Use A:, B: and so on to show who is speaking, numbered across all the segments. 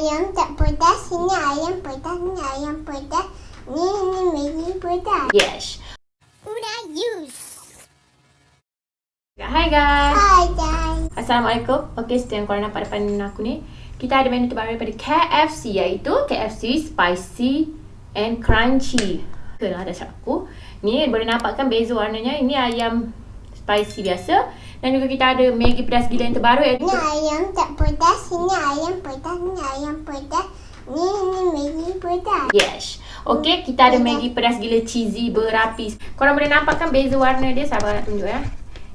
A: ayam tak pedas, ini ayam pedas, ini ayam pedas. Ni ni Maggi pedas.
B: Yes.
A: Udah use.
B: Hai guys.
A: Hai guys.
B: Assalamualaikum. Okey, seperti yang korang nampak depan aku ni. Kita ada menu terbaru daripada KFC iaitu KFC Spicy and Crunchy. Kelah dah cakap aku. Ni boleh nampakkan beza warnanya. Ini ayam spicy biasa. Dan juga kita ada Maggi pedas gila yang terbaru iaitu
A: Ini ayam tak pedas, ini ayam pedas, ini ayam pedas. Ni ni Maggi pedas.
B: Yes. Okey, kita ada Maggi pedas gila cheesy berapi. Korang boleh nampakkan beza warna dia. Sabar nak tunjuk ya.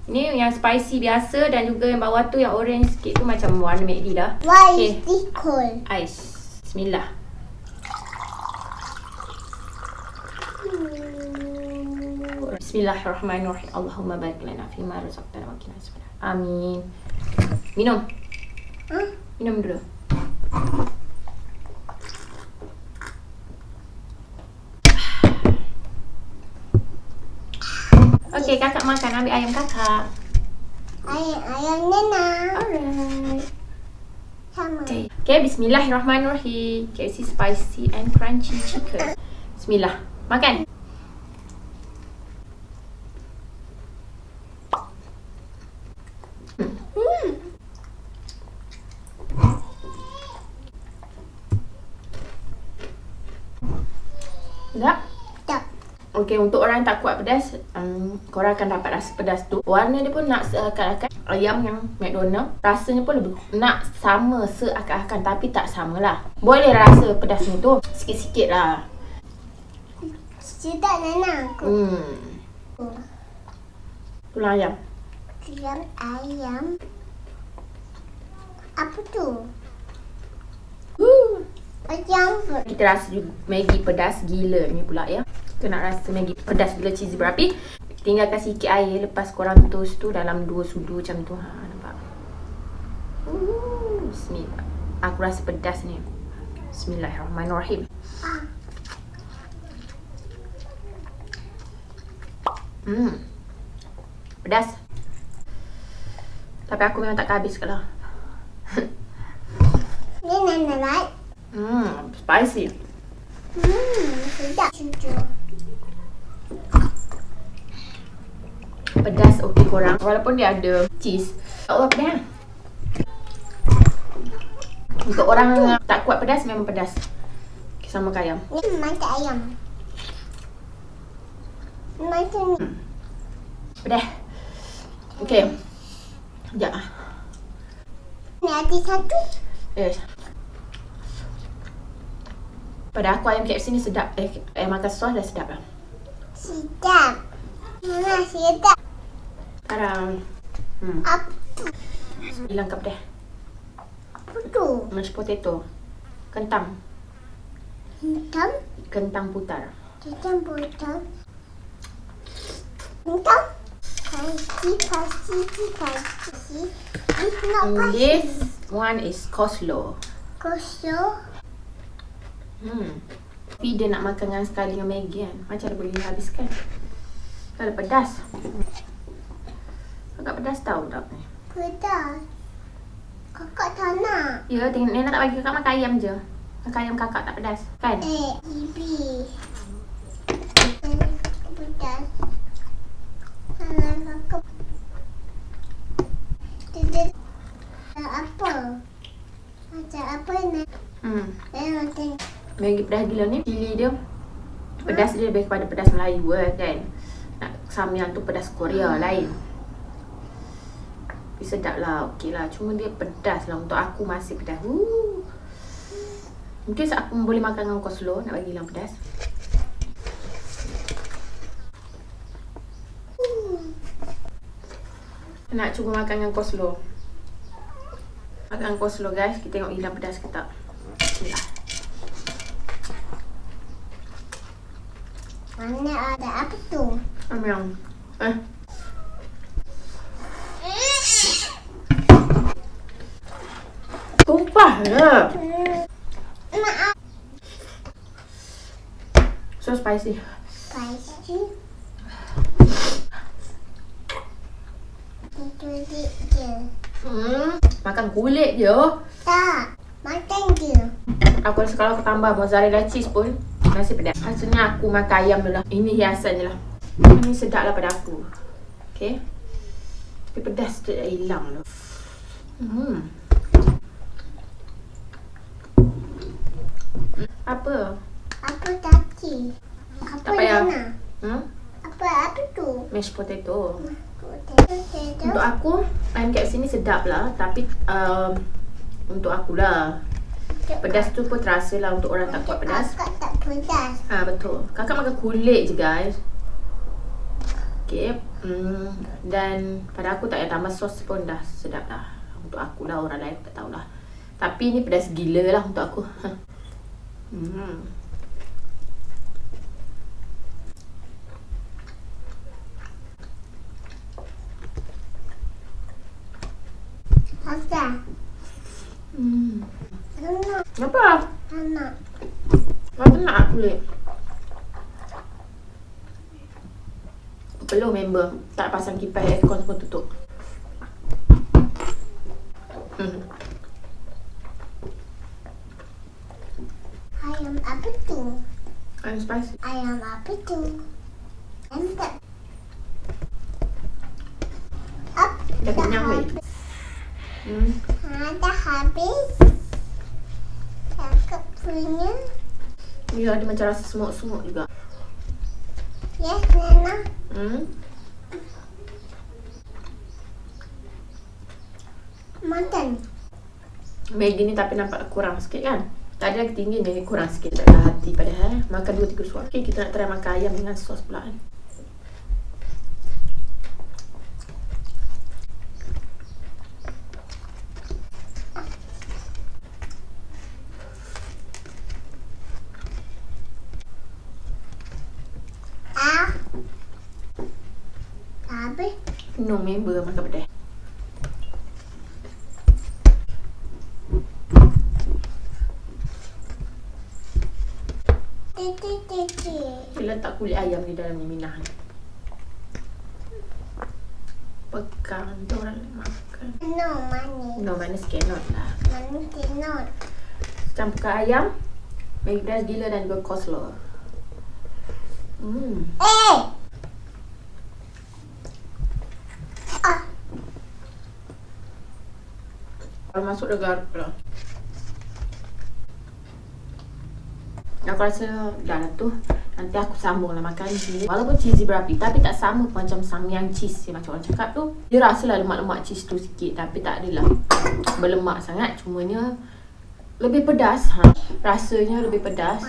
B: Ini yang spicy biasa dan juga yang bawah tu yang orange sikit tu macam warna Maggi dah.
A: Why
B: Okay.
A: is this cold?
B: Ais. Bismillah. Bismillahirrahmanirrahim. Allahumma barik lana fi ma razaqtana wa qina adzabannar. Amin. Minum.
A: Huh?
B: Minum dulu. Okey, kakak makan. Ambil ayam kakak.
A: Ayam ayam nena.
B: Alright.
A: Sama.
B: Okay. okay, bismillahirrahmanirrahim. KFC spicy and crunchy chicken. Bismillah. Makan.
A: Hmm.
B: Sedap?
A: Tak.
B: Okay, untuk orang yang tak kuat pedas, um, korang akan dapat rasa pedas tu. Warna dia pun nak seakan-akan ayam yang McDonald. Rasanya pun lebih nak sama seakan-akan tapi tak sama lah. Boleh rasa pedas ni tu. Sikit-sikit lah.
A: Sedap nena aku.
B: Hmm. Tulang ayam.
A: Tulang ayam. Apa tu?
B: Woo.
A: Ayam.
B: Kita rasa juga Maggi pedas gila ni pula ya. Kita nak rasa Maggi pedas gila cheesy berapi. Tinggalkan sikit air lepas korang toast tu dalam dua sudu macam tu. Ha, nampak? Ooh, bismillah. Aku rasa pedas ni. Bismillahirrahmanirrahim.
A: Ah.
B: Hmm. Pedas. Tapi aku memang tak habis kalau.
A: Ni nena like.
B: Hmm, spicy.
A: Hmm, sedap. Cucu.
B: Pedas okey korang. Walaupun dia ada cheese. Tak apa pedas. Untuk orang yang tak kuat pedas memang pedas. Okay, sama ke ayam.
A: Ni mata ayam. Mata ni.
B: Pedas. Okey. Sekejap. ah.
A: Ni ada satu.
B: Yes. Pada aku ayam KFC ni sedap. Eh, ayam makan sos dah sedap lah.
A: Sedap. Mana sedap.
B: Sekarang. Hmm.
A: Apa tu?
B: Hilang ke pedas.
A: Apa tu?
B: Mashed potato. Kentang.
A: Hitam.
B: Kentang putar.
A: Hitam botol. Hitam. It's not
B: And
A: kasi.
B: this one is coleslaw.
A: Kosong.
B: Hmm. Tapi dia nak makan dengan sekali dengan Maggi kan. Macam dia boleh habiskan. Kalau pedas. Agak pedas tau tak ni.
A: Pedas. Kakak tak nak.
B: Ya, tengok Nena tak bagi kakak makan ayam je. Makan ayam kakak tak pedas. Kan?
A: Eh, ibi. Pedas. Apa? Macam apa ni?
B: Hmm.
A: Tengok.
B: Maggi pedas gila ni. Cili dia. Pedas dia lebih kepada pedas Melayu eh, kan. Nak samyang tu pedas Korea lain. Tapi sedap lah. Okey lah. Cuma dia pedas lah. Untuk aku masih pedas. Woo. Mungkin aku boleh makan dengan coleslaw. Nak bagi hilang pedas. Nak cuba makan dengan coleslaw. Makan dengan coleslaw guys. Kita tengok hilang pedas ke tak. Bismillah.
A: Mana ada apa tu?
B: Ambil. Eh. Tumpah je.
A: Maaf.
B: So spicy.
A: Spicy. Itu dia.
B: Hmm. Makan kulit je.
A: Tak. Makan je.
B: Aku rasa kalau aku tambah mozzarella cheese pun Nasi pedas Hasilnya aku makan ayam dulu lah Ini hiasan je lah Ini sedap lah pada aku Okay Tapi pedas tu dah hilang tu hmm. Apa?
A: Apa tadi? Apa
B: Tak payah. Hmm?
A: Apa apa tu?
B: Mashed potato
A: potato.
B: Untuk aku Ayam KFC ni sedap lah Tapi um, Untuk akulah Pedas tu pun terasa lah Untuk orang tak kuat pedas
A: Kakak tak pedas.
B: Ha betul. Kakak makan kulit je guys. Okay. Hmm, dan pada aku tak payah tambah sos pun dah sedap dah. Untuk aku lah orang lain tak tahulah. Tapi ni pedas gila lah untuk aku. hmm.
A: Apa?
B: Hmm.
A: Nana,
B: Apa?
A: Nana.
B: Apa nak kulit? Perlu member tak pasang kipas aircon pun tutup. Hmm.
A: Ayam apa tu?
B: I'm spicy.
A: Ayam apa tu? Ayam tak.
B: Dah kenyang weh. Hmm.
A: Ha, dah habis. Kakak punya.
B: Dia ada macam rasa semut-semut juga.
A: Yes, Nana.
B: Hmm.
A: Makan.
B: Maggi ni tapi nampak kurang sikit kan? Tadi lagi tinggi ni kurang sikit tak ada hati padahal. Makan dua tiga suap. Okay, kita nak try makan ayam dengan sos pula kan.
A: Habis.
B: No member makan pedas. Dia letak kulit ayam ni dalam ni minah ni. Pegang tu orang nak makan.
A: No, manis.
B: No, manis cannot lah.
A: Manis cannot.
B: Campurkan ayam. Pedas gila dan juga coleslaw. Hmm.
A: Eh! Ah,
B: Kalau masuk dia garuk lah. Aku rasa dah lah tu. Nanti aku sambung lah makan cheese. Walaupun cheesy berapi tapi tak sama macam samyang cheese yang macam orang cakap tu. Dia rasa lah lemak-lemak cheese tu sikit tapi tak adalah berlemak sangat. Cumanya lebih pedas. Ha. Rasanya lebih pedas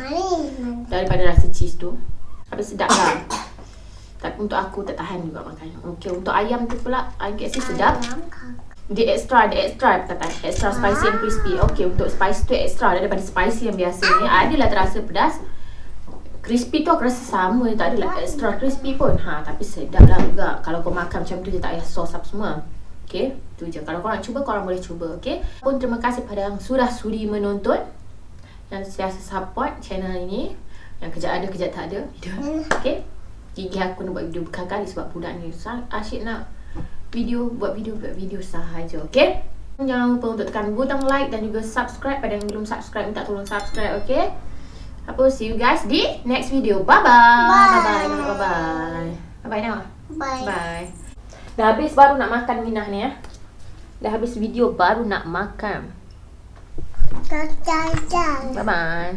B: daripada rasa cheese tu. Tapi sedap lah. Tapi untuk aku tak tahan juga makan. Okay, untuk ayam tu pula, ayam KFC sedap. Dia extra, dia extra kata extra spicy and crispy. Okay, untuk spice tu extra daripada spicy yang biasa ni. Adalah terasa pedas. Crispy tu aku rasa sama, tak adalah extra crispy pun. Ha, tapi sedap lah juga. Kalau kau makan macam tu, dia tak payah sos apa semua. Okay, tu je. Kalau kau nak cuba, korang boleh cuba. Okay. Pun terima kasih pada yang sudah sudi menonton. Dan sentiasa support channel ini. Yang kejap ada, kejap tak ada. Okay. Gigi aku nak buat video berkali-kali sebab budak ni asyik nak video buat video buat video sahaja okey jangan lupa untuk tekan butang like dan juga subscribe. Pada yang belum subscribe minta tolong subscribe okey apa see you guys di next video. Bye bye. Bye bye bye bye. Bye. Bye now
A: Bye.
B: bye dah habis baru nak makan minah ni ya? Dah habis video baru nak makan. Bye bye